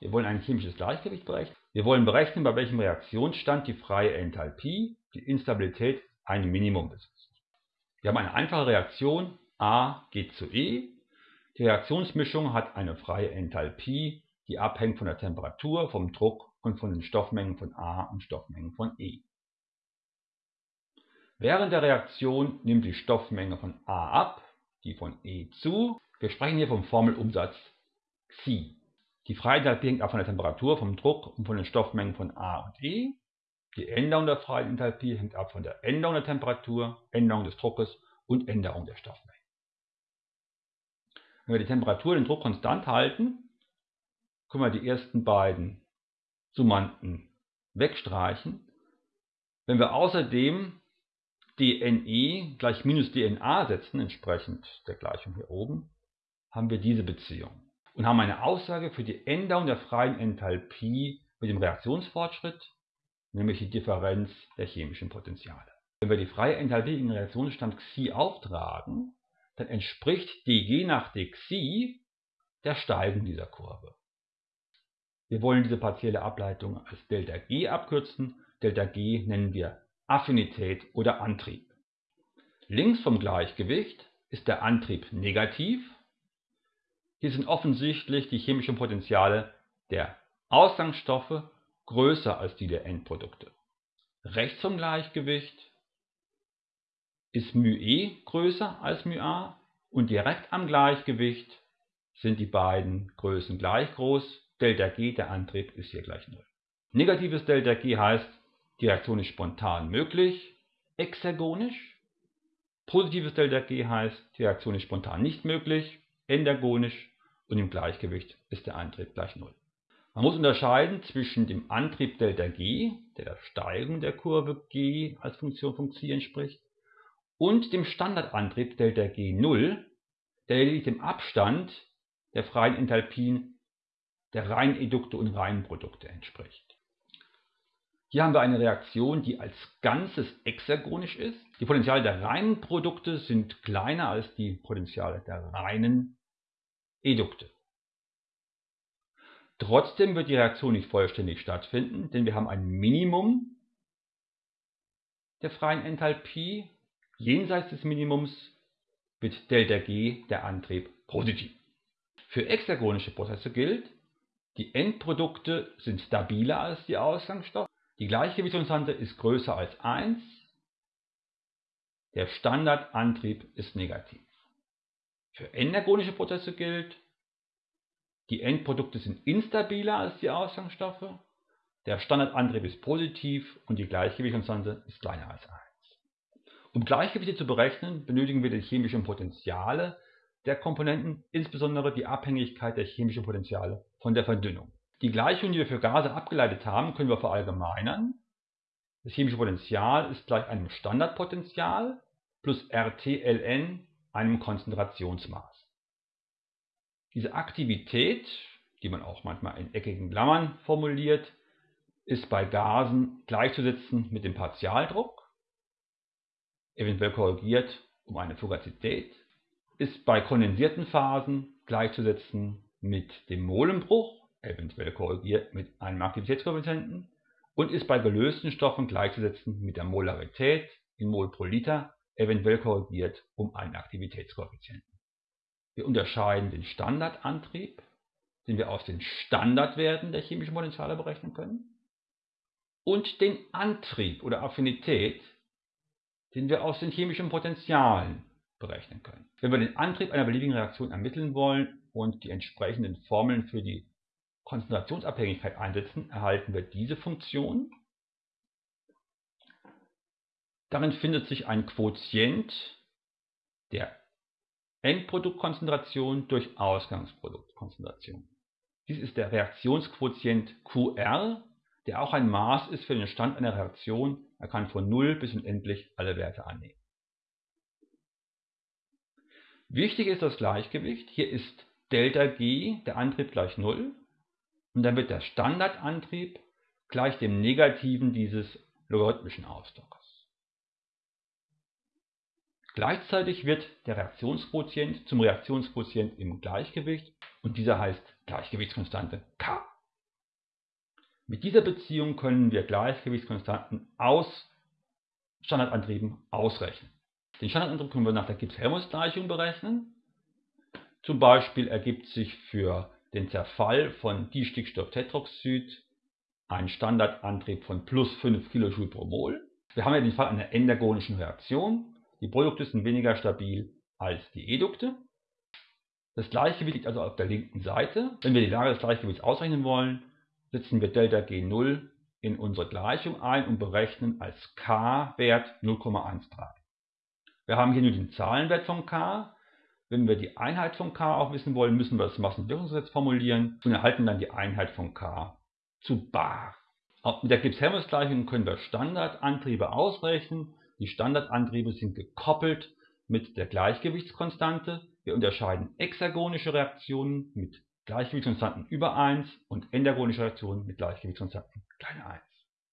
Wir wollen ein chemisches Gleichgewicht berechnen. Wir wollen berechnen, bei welchem Reaktionsstand die freie Enthalpie, die Instabilität, ein Minimum besitzt. Wir haben eine einfache Reaktion, A geht zu E. Die Reaktionsmischung hat eine freie Enthalpie, die abhängt von der Temperatur, vom Druck und von den Stoffmengen von A und Stoffmengen von E. Während der Reaktion nimmt die Stoffmenge von A ab, die von E zu. Wir sprechen hier vom Formelumsatz Xi. Die Enthalpie hängt ab von der Temperatur, vom Druck und von den Stoffmengen von A und E. Die Änderung der freien Enthalpie hängt ab von der Änderung der Temperatur, Änderung des Druckes und Änderung der Stoffmenge. Wenn wir die Temperatur und den Druck konstant halten, können wir die ersten beiden Summanden wegstreichen. Wenn wir außerdem dNe gleich minus dNa setzen, entsprechend der Gleichung hier oben, haben wir diese Beziehung und haben eine Aussage für die Änderung der freien Enthalpie mit dem Reaktionsfortschritt, nämlich die Differenz der chemischen Potenziale. Wenn wir die freie Enthalpie in den Reaktionsstand Xi auftragen, dann entspricht dG nach dXi der Steigung dieser Kurve. Wir wollen diese partielle Ableitung als ΔG abkürzen. ΔG nennen wir Affinität oder Antrieb. Links vom Gleichgewicht ist der Antrieb negativ. Hier sind offensichtlich die chemischen Potenziale der Ausgangsstoffe größer als die der Endprodukte. Rechts vom Gleichgewicht ist μe größer als μa und direkt am Gleichgewicht sind die beiden Größen gleich groß. ΔG, der Antrieb, ist hier gleich 0. Negatives ΔG heißt, die Reaktion ist spontan möglich, exergonisch. Positives ΔG heißt, die Reaktion ist spontan nicht möglich, endergonisch und im Gleichgewicht ist der Antrieb gleich 0. Man muss unterscheiden zwischen dem Antrieb ΔG, der der Steigung der Kurve g als Funktion von Xi entspricht, und dem Standardantrieb ΔG0, der lediglich dem Abstand der freien Enthalpien der Reinedukte und Reinprodukte entspricht. Hier haben wir eine Reaktion, die als Ganzes exergonisch ist. Die Potentiale der reinen Produkte sind kleiner als die Potentiale der reinen Edukte. Trotzdem wird die Reaktion nicht vollständig stattfinden, denn wir haben ein Minimum der freien Enthalpie Jenseits des Minimums wird ΔG der Antrieb positiv. Für exergonische Prozesse gilt, die Endprodukte sind stabiler als die Ausgangsstoffe, die Gleichgewichtskonstante ist größer als 1, der Standardantrieb ist negativ. Für endergonische Prozesse gilt, die Endprodukte sind instabiler als die Ausgangsstoffe, der Standardantrieb ist positiv und die Gleichgewichtskonstante ist kleiner als 1. Um Gleichgewichte zu berechnen, benötigen wir die chemischen Potentiale der Komponenten, insbesondere die Abhängigkeit der chemischen Potentiale von der Verdünnung. Die Gleichung, die wir für Gase abgeleitet haben, können wir verallgemeinern. Das chemische Potential ist gleich einem Standardpotential plus RT-Ln einem Konzentrationsmaß. Diese Aktivität, die man auch manchmal in eckigen Klammern formuliert, ist bei Gasen gleichzusetzen mit dem Partialdruck eventuell korrigiert um eine Fugazität, ist bei kondensierten Phasen gleichzusetzen mit dem Molenbruch, eventuell korrigiert mit einem Aktivitätskoeffizienten, und ist bei gelösten Stoffen gleichzusetzen mit der Molarität in Mol pro Liter, eventuell korrigiert um einen Aktivitätskoeffizienten. Wir unterscheiden den Standardantrieb, den wir aus den Standardwerten der chemischen Potentiale berechnen können, und den Antrieb oder Affinität, den wir aus den chemischen Potentialen berechnen können. Wenn wir den Antrieb einer beliebigen Reaktion ermitteln wollen und die entsprechenden Formeln für die Konzentrationsabhängigkeit einsetzen, erhalten wir diese Funktion. Darin findet sich ein Quotient der Endproduktkonzentration durch Ausgangsproduktkonzentration. Dies ist der Reaktionsquotient QR, der auch ein Maß ist für den Stand einer Reaktion er kann von 0 bis unendlich alle Werte annehmen. Wichtig ist das Gleichgewicht. Hier ist ΔG, der Antrieb gleich 0. Und dann wird der Standardantrieb gleich dem Negativen dieses logarithmischen Ausdrucks. Gleichzeitig wird der Reaktionsquotient zum Reaktionsquotient im Gleichgewicht und dieser heißt Gleichgewichtskonstante K. Mit dieser Beziehung können wir Gleichgewichtskonstanten aus Standardantrieben ausrechnen. Den Standardantrieb können wir nach der Gibbs-Helmholtz-Gleichung berechnen. Zum Beispiel ergibt sich für den Zerfall von Distickstofftetroxid ein Standardantrieb von plus 5 kJ pro Mol. Wir haben ja den Fall einer endergonischen Reaktion. Die Produkte sind weniger stabil als die Edukte. Das Gleichgewicht liegt also auf der linken Seite. Wenn wir die Lage des Gleichgewichts ausrechnen wollen, setzen wir ΔG0 in unsere Gleichung ein und berechnen als k-Wert 0,13. Wir haben hier nur den Zahlenwert von k. Wenn wir die Einheit von k auch wissen wollen, müssen wir das Massenwirkungsgesetz formulieren und erhalten dann die Einheit von k zu bar. Mit der Gibbs-Helmholtz-Gleichung können wir Standardantriebe ausrechnen. Die Standardantriebe sind gekoppelt mit der Gleichgewichtskonstante. Wir unterscheiden exergonische Reaktionen mit Gleichgewichtskonstanten über 1 und endergonische Reaktionen mit Gleichgewichtskonstanten kleiner 1.